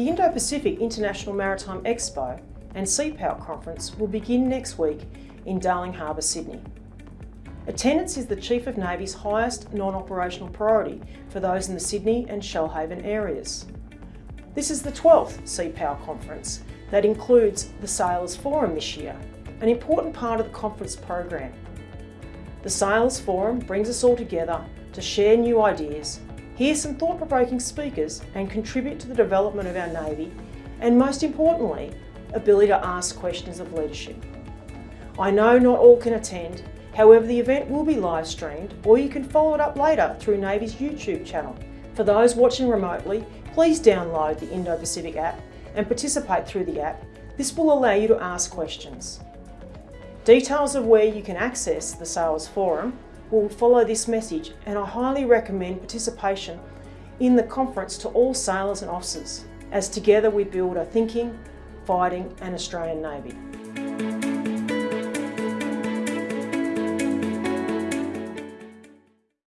The Indo-Pacific International Maritime Expo and Sea Power conference will begin next week in Darling Harbour, Sydney. Attendance is the Chief of Navy's highest non-operational priority for those in the Sydney and Shoalhaven areas. This is the 12th Sea Power conference that includes the Sailors Forum this year, an important part of the conference program. The Sailors Forum brings us all together to share new ideas, hear some thought-provoking speakers and contribute to the development of our Navy and most importantly, ability to ask questions of leadership. I know not all can attend, however the event will be live streamed or you can follow it up later through Navy's YouTube channel. For those watching remotely, please download the Indo-Pacific app and participate through the app. This will allow you to ask questions. Details of where you can access the Sailors Forum will follow this message and I highly recommend participation in the conference to all sailors and officers as together we build a thinking, fighting and Australian Navy.